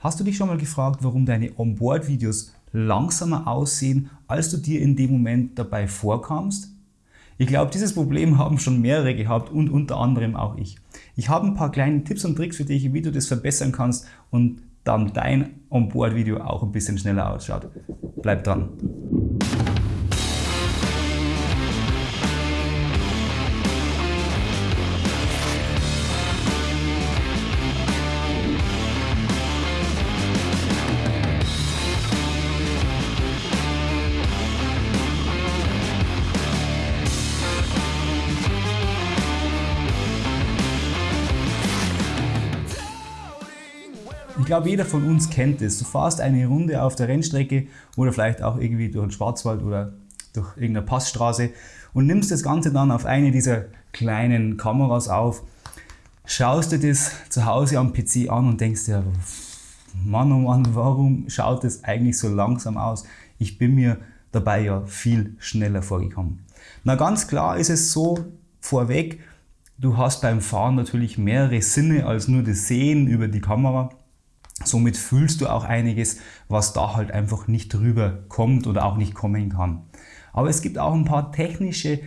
Hast du dich schon mal gefragt, warum deine Onboard-Videos langsamer aussehen, als du dir in dem Moment dabei vorkamst? Ich glaube, dieses Problem haben schon mehrere gehabt und unter anderem auch ich. Ich habe ein paar kleine Tipps und Tricks für dich, wie du das verbessern kannst und dann dein Onboard-Video auch ein bisschen schneller ausschaut. Bleib dran! Glaube, jeder von uns kennt es. Du fährst eine Runde auf der Rennstrecke oder vielleicht auch irgendwie durch den Schwarzwald oder durch irgendeine Passstraße und nimmst das Ganze dann auf eine dieser kleinen Kameras auf, schaust dir das zu Hause am PC an und denkst dir, Mann, oh Mann, warum schaut das eigentlich so langsam aus? Ich bin mir dabei ja viel schneller vorgekommen. Na ganz klar ist es so, vorweg, du hast beim Fahren natürlich mehrere Sinne als nur das Sehen über die Kamera. Somit fühlst du auch einiges, was da halt einfach nicht drüber kommt oder auch nicht kommen kann. Aber es gibt auch ein paar technische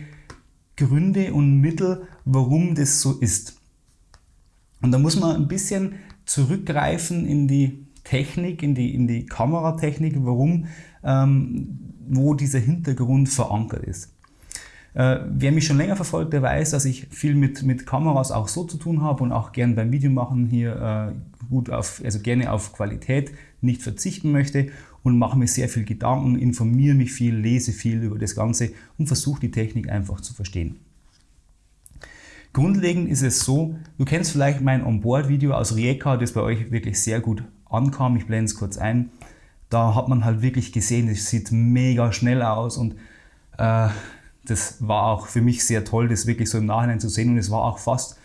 Gründe und Mittel, warum das so ist. Und da muss man ein bisschen zurückgreifen in die Technik, in die, in die Kameratechnik, warum, ähm, wo dieser Hintergrund verankert ist. Äh, wer mich schon länger verfolgt, der weiß, dass ich viel mit, mit Kameras auch so zu tun habe und auch gern beim Videomachen hier äh, gut auf, also gerne auf Qualität nicht verzichten möchte und mache mir sehr viel Gedanken, informiere mich viel, lese viel über das Ganze und versuche die Technik einfach zu verstehen. Grundlegend ist es so, du kennst vielleicht mein Onboard-Video aus Rijeka, das bei euch wirklich sehr gut ankam. Ich blende es kurz ein. Da hat man halt wirklich gesehen, es sieht mega schnell aus und äh, das war auch für mich sehr toll, das wirklich so im Nachhinein zu sehen und es war auch fast,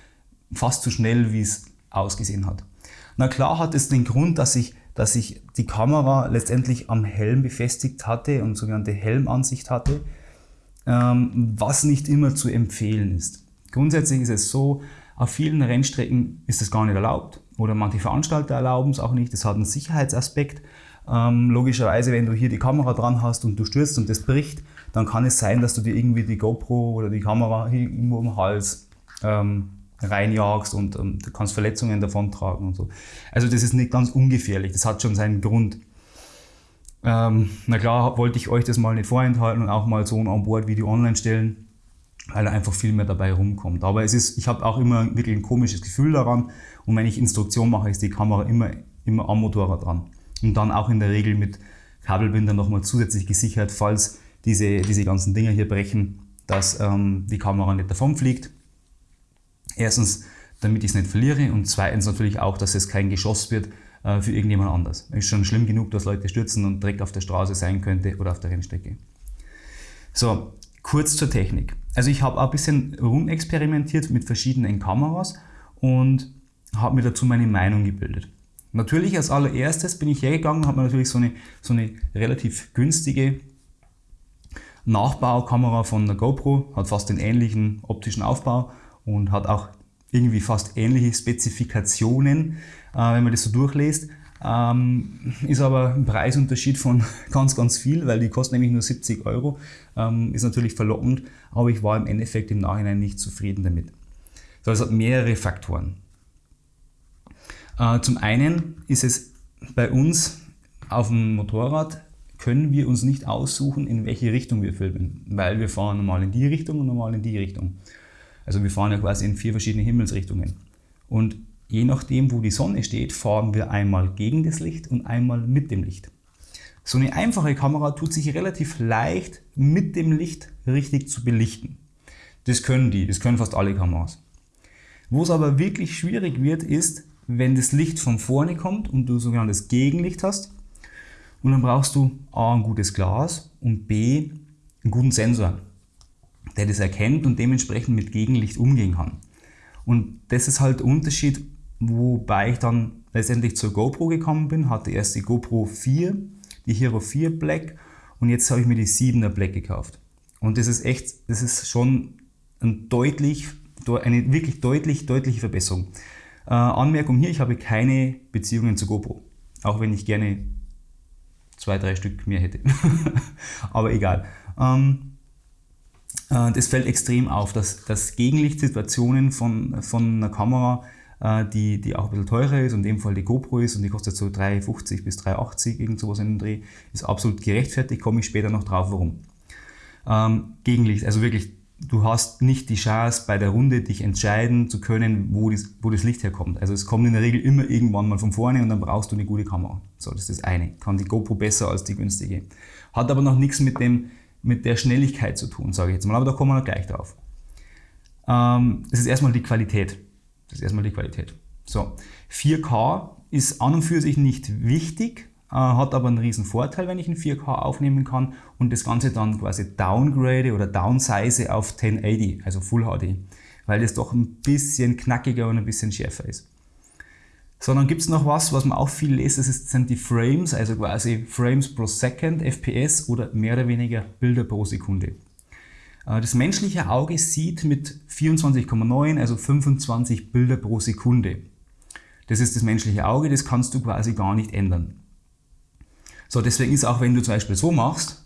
fast so schnell, wie es ausgesehen hat. Na klar hat es den Grund, dass ich, dass ich die Kamera letztendlich am Helm befestigt hatte und sogenannte Helmansicht hatte, ähm, was nicht immer zu empfehlen ist. Grundsätzlich ist es so, auf vielen Rennstrecken ist es gar nicht erlaubt oder manche Veranstalter erlauben es auch nicht. Das hat einen Sicherheitsaspekt. Ähm, logischerweise, wenn du hier die Kamera dran hast und du stürzt und das bricht, dann kann es sein, dass du dir irgendwie die GoPro oder die Kamera irgendwo im Hals ähm, reinjagst und, und du kannst Verletzungen davontragen und so. Also das ist nicht ganz ungefährlich, das hat schon seinen Grund. Ähm, na klar wollte ich euch das mal nicht vorenthalten und auch mal so ein Onboard-Video online stellen, weil einfach viel mehr dabei rumkommt. Aber es ist, ich habe auch immer wirklich ein komisches Gefühl daran und wenn ich Instruktion mache, ist die Kamera immer, immer am Motorrad dran. Und dann auch in der Regel mit Kabelbinder nochmal zusätzlich gesichert, falls diese, diese ganzen Dinger hier brechen, dass ähm, die Kamera nicht davon fliegt. Erstens, damit ich es nicht verliere und zweitens natürlich auch, dass es kein Geschoss wird äh, für irgendjemand anders. Es ist schon schlimm genug, dass Leute stürzen und direkt auf der Straße sein könnte oder auf der Rennstrecke. So, kurz zur Technik. Also ich habe ein bisschen rumexperimentiert mit verschiedenen Kameras und habe mir dazu meine Meinung gebildet. Natürlich als allererstes bin ich hergegangen, habe mir natürlich so eine, so eine relativ günstige Nachbaukamera von der GoPro, hat fast den ähnlichen optischen Aufbau und hat auch irgendwie fast ähnliche Spezifikationen, äh, wenn man das so durchliest. Ähm, ist aber ein Preisunterschied von ganz, ganz viel, weil die kostet nämlich nur 70 Euro. Ähm, ist natürlich verlockend, aber ich war im Endeffekt im Nachhinein nicht zufrieden damit. So, es hat mehrere Faktoren. Äh, zum einen ist es bei uns auf dem Motorrad können wir uns nicht aussuchen, in welche Richtung wir filmen, weil wir fahren normal in die Richtung und normal in die Richtung. Also wir fahren ja quasi in vier verschiedene Himmelsrichtungen. Und je nachdem, wo die Sonne steht, fahren wir einmal gegen das Licht und einmal mit dem Licht. So eine einfache Kamera tut sich relativ leicht mit dem Licht richtig zu belichten. Das können die, das können fast alle Kameras. Wo es aber wirklich schwierig wird, ist, wenn das Licht von vorne kommt und du sogenanntes Gegenlicht hast und dann brauchst du A, ein gutes Glas und B, einen guten Sensor, der das erkennt und dementsprechend mit Gegenlicht umgehen kann. Und das ist halt der Unterschied, wobei ich dann letztendlich zur GoPro gekommen bin, hatte erst die GoPro 4, die Hero 4 Black und jetzt habe ich mir die 7er Black gekauft. Und das ist echt, das ist schon ein deutlich, eine wirklich deutlich, deutliche Verbesserung. Äh, Anmerkung hier, ich habe keine Beziehungen zu GoPro. Auch wenn ich gerne zwei, drei Stück mehr hätte. Aber egal. Ähm, äh, das fällt extrem auf, dass, dass Gegenlichtsituationen von, von einer Kamera, äh, die, die auch ein bisschen teurer ist, und in dem Fall die GoPro ist und die kostet so 3,50 bis 3,80, irgend sowas in dem Dreh, ist absolut gerechtfertigt, komme ich später noch drauf, warum. Ähm, Gegenlicht, also wirklich, du hast nicht die Chance bei der Runde dich entscheiden zu können, wo das, wo das Licht herkommt. Also es kommt in der Regel immer irgendwann mal von vorne und dann brauchst du eine gute Kamera. So, das ist das eine. Kann die GoPro besser als die günstige. Hat aber noch nichts mit dem mit der Schnelligkeit zu tun, sage ich jetzt mal, aber da kommen wir gleich drauf. Ähm, das ist erstmal die Qualität. Das ist erstmal die Qualität. So, 4K ist an und für sich nicht wichtig, äh, hat aber einen riesen Vorteil, wenn ich in 4K aufnehmen kann und das Ganze dann quasi downgrade oder downsize auf 1080, also Full HD, weil das doch ein bisschen knackiger und ein bisschen schärfer ist. Sondern gibt es noch was, was man auch viel lest, das sind die Frames, also quasi Frames pro Second, FPS oder mehr oder weniger Bilder pro Sekunde. Äh, das menschliche Auge sieht mit 24,9, also 25 Bilder pro Sekunde. Das ist das menschliche Auge, das kannst du quasi gar nicht ändern. So, deswegen ist auch, wenn du zum Beispiel so machst,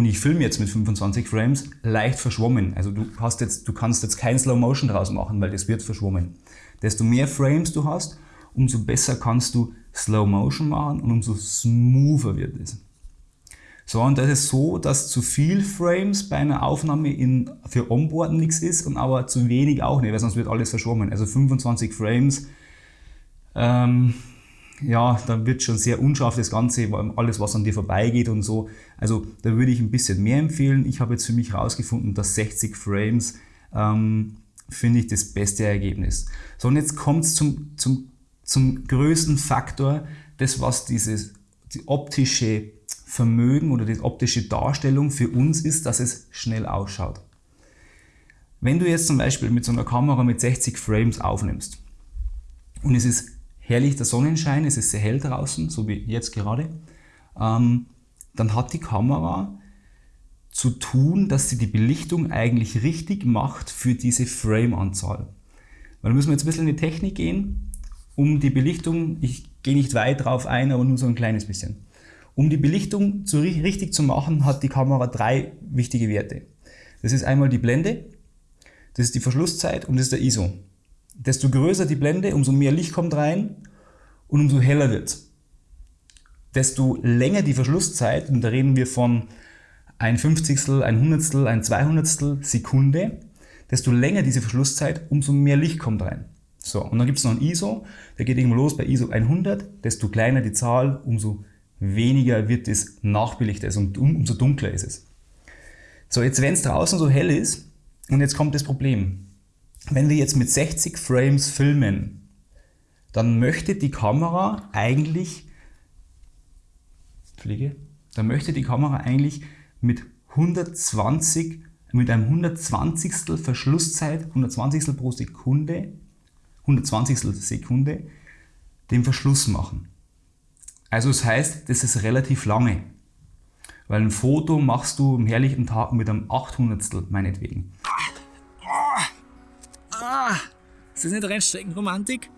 und ich filme jetzt mit 25 Frames, leicht verschwommen. Also du, hast jetzt, du kannst jetzt kein Slow Motion draus machen, weil das wird verschwommen. Desto mehr Frames du hast, umso besser kannst du Slow Motion machen und umso smoother wird es. So, und das ist so, dass zu viel Frames bei einer Aufnahme in, für Onboard nichts ist und aber zu wenig auch nicht, weil sonst wird alles verschwommen. Also 25 Frames, ähm, ja, da wird schon sehr unscharf das Ganze, alles was an dir vorbeigeht und so. Also da würde ich ein bisschen mehr empfehlen. Ich habe jetzt für mich herausgefunden, dass 60 Frames ähm, finde ich das beste Ergebnis. So, und jetzt kommt es zum, zum, zum größten Faktor, das was dieses die optische Vermögen oder die optische Darstellung für uns ist, dass es schnell ausschaut. Wenn du jetzt zum Beispiel mit so einer Kamera mit 60 Frames aufnimmst und es ist herrlich der Sonnenschein, es ist sehr hell draußen, so wie jetzt gerade, ähm, dann hat die Kamera zu tun, dass sie die Belichtung eigentlich richtig macht für diese Frame-Anzahl. Weil da müssen wir jetzt ein bisschen in die Technik gehen, um die Belichtung, ich gehe nicht weit drauf ein, aber nur so ein kleines bisschen. Um die Belichtung zu, richtig zu machen, hat die Kamera drei wichtige Werte. Das ist einmal die Blende, das ist die Verschlusszeit und das ist der ISO. Desto größer die Blende, umso mehr Licht kommt rein und umso heller wird Desto länger die Verschlusszeit, und da reden wir von ein Fünfzigstel, ein Hundertstel, ein Zweihundertstel Sekunde, desto länger diese Verschlusszeit, umso mehr Licht kommt rein. So, und dann gibt es noch ein ISO, der geht irgendwo los bei ISO 100, desto kleiner die Zahl, umso weniger wird es nachbelichtet und umso dunkler ist es. So, jetzt wenn es draußen so hell ist, und jetzt kommt das Problem. Wenn wir jetzt mit 60 Frames filmen, dann möchte die Kamera eigentlich, Fliege, dann möchte die Kamera eigentlich mit 120, mit einem 120. Verschlusszeit, 120 pro Sekunde, 120 Sekunde, den Verschluss machen. Also das heißt, das ist relativ lange. Weil ein Foto machst du am herrlichen Tag mit einem 800 meinetwegen. Ah, ist das nicht Rennstreckenromantik?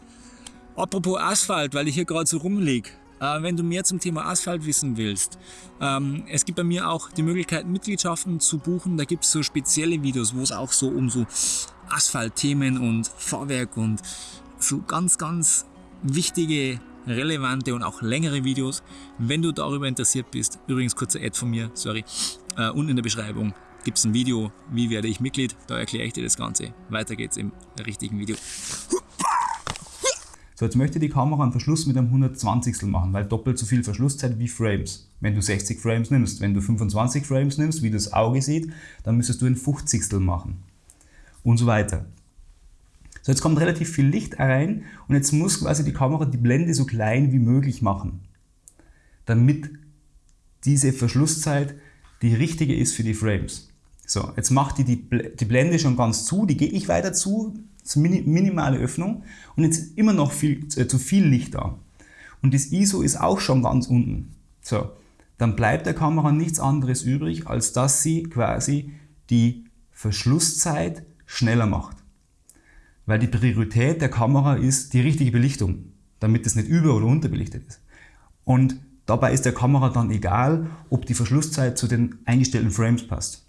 Apropos Asphalt, weil ich hier gerade so rumliege. Äh, wenn du mehr zum Thema Asphalt wissen willst, ähm, es gibt bei mir auch die Möglichkeit, Mitgliedschaften zu buchen. Da gibt es so spezielle Videos, wo es auch so um so Asphaltthemen und Fahrwerk und so ganz, ganz wichtige, relevante und auch längere Videos. Wenn du darüber interessiert bist, übrigens kurzer Ad von mir, sorry, äh, unten in der Beschreibung gibt es ein Video, wie werde ich Mitglied, da erkläre ich dir das Ganze. Weiter geht's im richtigen Video. So, jetzt möchte die Kamera einen Verschluss mit einem 120 machen, weil doppelt so viel Verschlusszeit wie Frames. Wenn du 60 Frames nimmst, wenn du 25 Frames nimmst, wie das Auge sieht, dann müsstest du ein 50 machen. Und so weiter. So, jetzt kommt relativ viel Licht rein und jetzt muss quasi die Kamera die Blende so klein wie möglich machen, damit diese Verschlusszeit die richtige ist für die Frames. So, jetzt macht die die Blende schon ganz zu, die gehe ich weiter zu, das minimale Öffnung und jetzt immer noch viel, äh, zu viel Licht da. Und das ISO ist auch schon ganz unten. So, dann bleibt der Kamera nichts anderes übrig, als dass sie quasi die Verschlusszeit schneller macht. Weil die Priorität der Kamera ist die richtige Belichtung. damit es nicht über- oder unterbelichtet ist. Und dabei ist der Kamera dann egal, ob die Verschlusszeit zu den eingestellten Frames passt.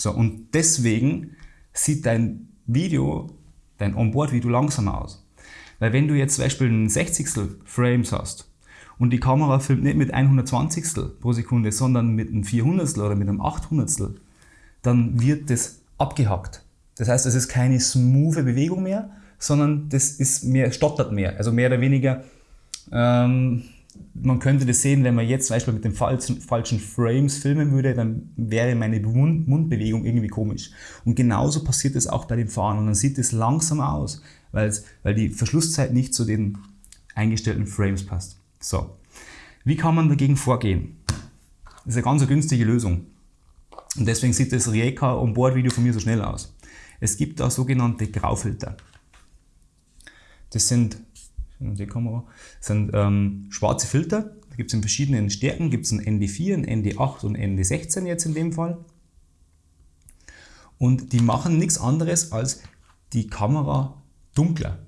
So, und deswegen sieht dein Video, dein Onboard-Video langsamer aus. Weil wenn du jetzt zum Beispiel ein 60 Frames hast und die Kamera filmt nicht mit 120 pro Sekunde, sondern mit einem 400 oder mit einem 800 dann wird das abgehackt. Das heißt, es ist keine smooth Bewegung mehr, sondern das ist mehr, stottert mehr. Also mehr oder weniger, ähm, man könnte das sehen, wenn man jetzt zum Beispiel mit den falschen, falschen Frames filmen würde, dann wäre meine Mund, Mundbewegung irgendwie komisch. Und genauso passiert es auch bei dem Fahren. Und dann sieht es langsamer aus, weil die Verschlusszeit nicht zu den eingestellten Frames passt. So, wie kann man dagegen vorgehen? Das ist eine ganz günstige Lösung. Und deswegen sieht das Rijeka Onboard-Video von mir so schnell aus. Es gibt da sogenannte Graufilter. Das sind, die Kamera, sind ähm, schwarze Filter. Da gibt es in verschiedenen Stärken. Gibt es ein ND4, ein ND8 und ein ND16 jetzt in dem Fall. Und die machen nichts anderes als die Kamera dunkler.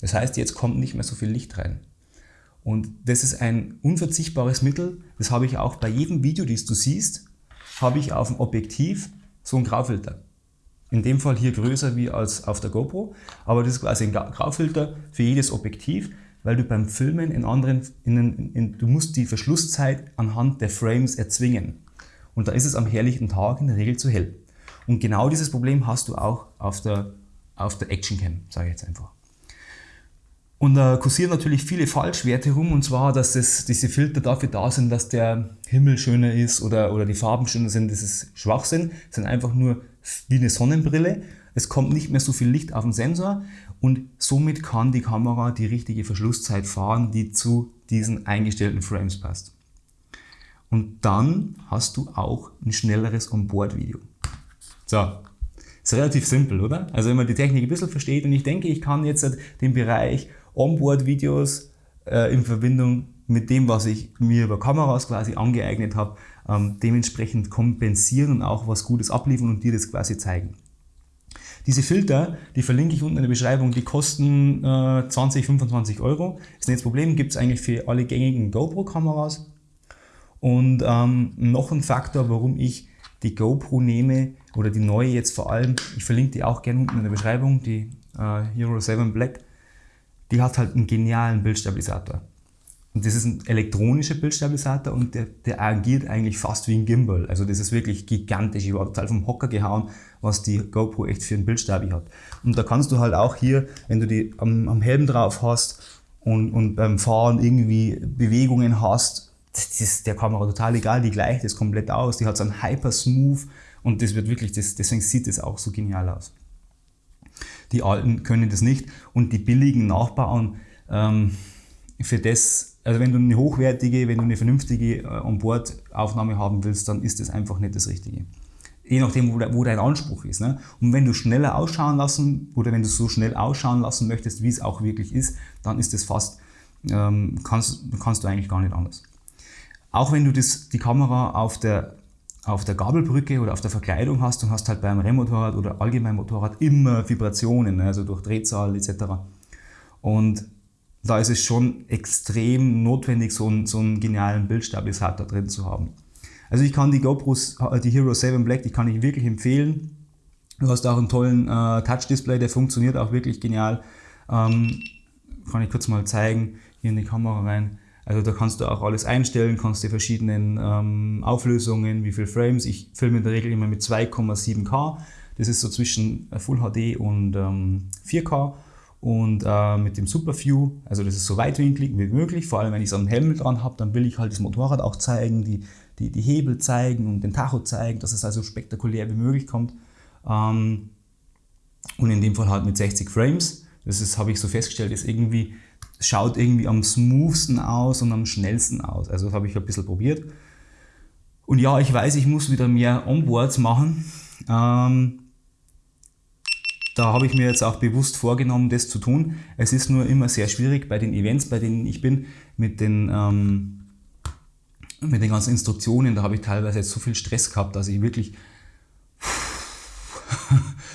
Das heißt, jetzt kommt nicht mehr so viel Licht rein. Und das ist ein unverzichtbares Mittel. Das habe ich auch bei jedem Video, das du siehst, habe ich auf dem Objektiv so einen Graufilter. In dem Fall hier größer wie als auf der GoPro, aber das ist quasi ein Graufilter für jedes Objektiv, weil du beim Filmen in anderen, in, in, in, du musst die Verschlusszeit anhand der Frames erzwingen. Und da ist es am herrlichen Tag in der Regel zu hell. Und genau dieses Problem hast du auch auf der, auf der Actioncam, sage ich jetzt einfach. Und da kursieren natürlich viele Falschwerte rum, und zwar, dass das, diese Filter dafür da sind, dass der Himmel schöner ist oder, oder die Farben schöner sind. Das ist Schwachsinn. Das sind einfach nur wie eine Sonnenbrille. Es kommt nicht mehr so viel Licht auf den Sensor und somit kann die Kamera die richtige Verschlusszeit fahren, die zu diesen eingestellten Frames passt. Und dann hast du auch ein schnelleres Onboard-Video. So, ist relativ simpel, oder? Also wenn man die Technik ein bisschen versteht und ich denke, ich kann jetzt den Bereich Onboard-Videos äh, in Verbindung mit dem, was ich mir über Kameras quasi angeeignet habe, ähm, dementsprechend kompensieren und auch was Gutes abliefern und dir das quasi zeigen. Diese Filter, die verlinke ich unten in der Beschreibung, die kosten äh, 20, 25 Euro. Ist nicht das Problem, gibt es eigentlich für alle gängigen GoPro-Kameras. Und ähm, noch ein Faktor, warum ich die GoPro nehme, oder die neue jetzt vor allem, ich verlinke die auch gerne unten in der Beschreibung, die äh, Hero 7 Black, die hat halt einen genialen Bildstabilisator. Und das ist ein elektronischer Bildstabilisator und der, der agiert eigentlich fast wie ein Gimbal. Also das ist wirklich gigantisch. Ich war total vom Hocker gehauen, was die GoPro echt für einen Bildstabi hat. Und da kannst du halt auch hier, wenn du die am, am Helm drauf hast und, und beim Fahren irgendwie Bewegungen hast, das ist der Kamera total egal, die gleicht das komplett aus. Die hat so einen Hyper Smooth und das wird wirklich, das, deswegen sieht es auch so genial aus. Die alten können das nicht und die billigen Nachbauen ähm, für das, also wenn du eine hochwertige, wenn du eine vernünftige äh, Onboard-Aufnahme haben willst, dann ist das einfach nicht das Richtige. Je nachdem, wo, wo dein Anspruch ist. Ne? Und wenn du schneller ausschauen lassen oder wenn du so schnell ausschauen lassen möchtest, wie es auch wirklich ist, dann ist das fast, ähm, kannst, kannst du eigentlich gar nicht anders. Auch wenn du das, die Kamera auf der auf der Gabelbrücke oder auf der Verkleidung hast und hast halt beim Rennmotorrad oder allgemein Motorrad immer Vibrationen, ne, also durch Drehzahl etc. Und da ist es schon extrem notwendig, so einen, so einen genialen Bildstabilisator drin zu haben. Also ich kann die GoPros, äh, die Hero 7 Black, die kann ich wirklich empfehlen. Du hast auch einen tollen äh, Touch-Display, der funktioniert auch wirklich genial. Ähm, kann ich kurz mal zeigen, hier in die Kamera rein. Also da kannst du auch alles einstellen, kannst die verschiedenen ähm, Auflösungen, wie viele Frames. Ich filme in der Regel immer mit 2,7K. Das ist so zwischen äh, Full HD und ähm, 4K. Und äh, mit dem Super View, also das ist so weitwinklig wie möglich, vor allem wenn ich so einen Helm dran habe, dann will ich halt das Motorrad auch zeigen, die, die, die Hebel zeigen und den Tacho zeigen, dass es also spektakulär wie möglich kommt. Ähm, und in dem Fall halt mit 60 Frames. Das habe ich so festgestellt, ist irgendwie schaut irgendwie am smoothsten aus und am schnellsten aus. Also das habe ich ein bisschen probiert. Und ja, ich weiß, ich muss wieder mehr Onboards machen. Ähm, da habe ich mir jetzt auch bewusst vorgenommen, das zu tun. Es ist nur immer sehr schwierig bei den Events, bei denen ich bin, mit den, ähm, mit den ganzen Instruktionen. Da habe ich teilweise jetzt so viel Stress gehabt, dass ich wirklich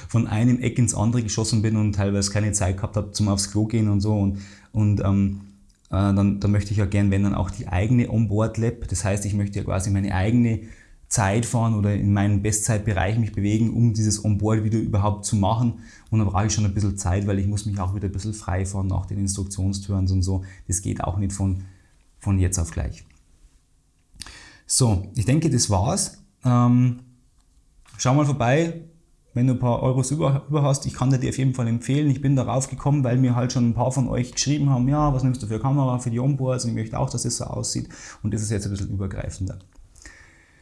von einem Eck ins andere geschossen bin und teilweise keine Zeit gehabt habe zum aufs Klo gehen und so. Und, und ähm, äh, dann, dann möchte ich ja gern, wenn dann auch die eigene Onboard-Lab, das heißt, ich möchte ja quasi meine eigene Zeit fahren oder in meinen Bestzeitbereich mich bewegen, um dieses Onboard-Video überhaupt zu machen. Und dann brauche ich schon ein bisschen Zeit, weil ich muss mich auch wieder ein bisschen frei fahren nach den Instruktionsturns und so. Das geht auch nicht von, von jetzt auf gleich. So, ich denke, das war's. Ähm, schau mal vorbei, wenn du ein paar Euros über, über hast. Ich kann dir die auf jeden Fall empfehlen. Ich bin darauf gekommen, weil mir halt schon ein paar von euch geschrieben haben, ja, was nimmst du für Kamera, für die Onboards und ich möchte auch, dass es so aussieht. Und das ist jetzt ein bisschen übergreifender.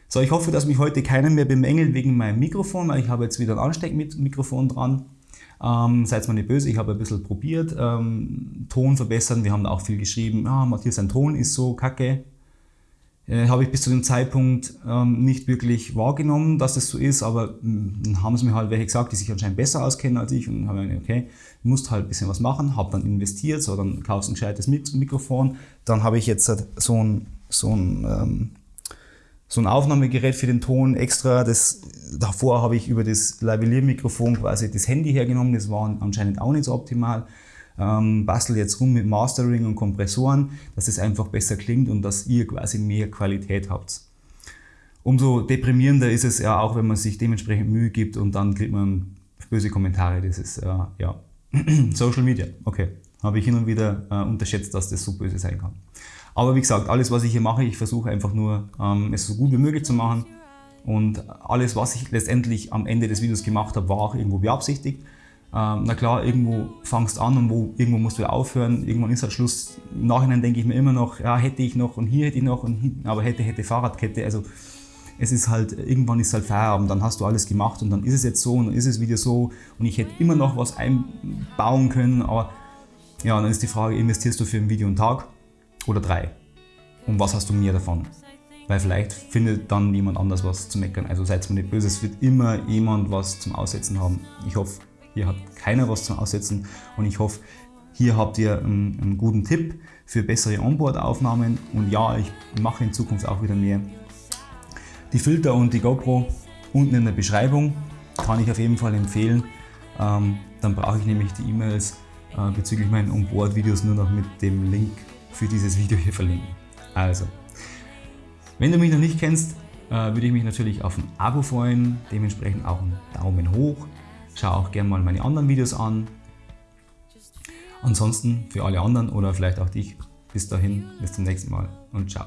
So, ich hoffe, dass mich heute keiner mehr bemängelt wegen meinem Mikrofon, weil ich habe jetzt wieder ein Ansteckmikrofon dran. Ähm, seid mal nicht böse, ich habe ein bisschen probiert, ähm, Ton verbessern. Wir haben da auch viel geschrieben, ah, Matthias, sein Ton ist so kacke. Äh, habe ich bis zu dem Zeitpunkt ähm, nicht wirklich wahrgenommen, dass das so ist, aber mh, dann haben es mir halt welche gesagt, die sich anscheinend besser auskennen als ich und dann habe ich gedacht, okay, musst halt ein bisschen was machen, habe dann investiert, so dann kaufst du ein gescheites Mikrofon, dann habe ich jetzt halt so ein, so ein ähm, so ein Aufnahmegerät für den Ton extra. Das, davor habe ich über das Lavalier-Mikrofon quasi das Handy hergenommen, das war anscheinend auch nicht so optimal. Ähm, bastel jetzt rum mit Mastering und Kompressoren, dass es einfach besser klingt und dass ihr quasi mehr Qualität habt. Umso deprimierender ist es ja auch, wenn man sich dementsprechend Mühe gibt und dann kriegt man böse Kommentare. Das ist äh, ja Social Media. Okay, habe ich hin und wieder äh, unterschätzt, dass das so böse sein kann. Aber wie gesagt, alles was ich hier mache, ich versuche einfach nur ähm, es so gut wie möglich zu machen. Und alles was ich letztendlich am Ende des Videos gemacht habe, war auch irgendwo beabsichtigt. Ähm, na klar, irgendwo fangst an und wo, irgendwo musst du aufhören. Irgendwann ist halt Schluss. Im Nachhinein denke ich mir immer noch, ja hätte ich noch und hier hätte ich noch und hin, aber hätte, hätte Fahrradkette. Also es ist halt, irgendwann ist halt Feierabend, dann hast du alles gemacht und dann ist es jetzt so und dann ist es wieder so und ich hätte immer noch was einbauen können, aber ja, dann ist die Frage, investierst du für ein Video einen Tag oder drei? Und was hast du mehr davon? Weil vielleicht findet dann jemand anders was zu meckern. Also seid mir nicht böse, es wird immer jemand was zum Aussetzen haben. Ich hoffe, hier hat keiner was zum Aussetzen und ich hoffe, hier habt ihr einen, einen guten Tipp für bessere Onboard-Aufnahmen und ja, ich mache in Zukunft auch wieder mehr. Die Filter und die GoPro unten in der Beschreibung kann ich auf jeden Fall empfehlen. Ähm, dann brauche ich nämlich die E-Mails äh, bezüglich meinen Onboard-Videos nur noch mit dem Link für dieses Video hier verlinken. Also, wenn du mich noch nicht kennst, äh, würde ich mich natürlich auf ein Abo freuen, dementsprechend auch einen Daumen hoch. Schau auch gerne mal meine anderen Videos an. Ansonsten für alle anderen oder vielleicht auch dich, bis dahin, bis zum nächsten Mal und ciao.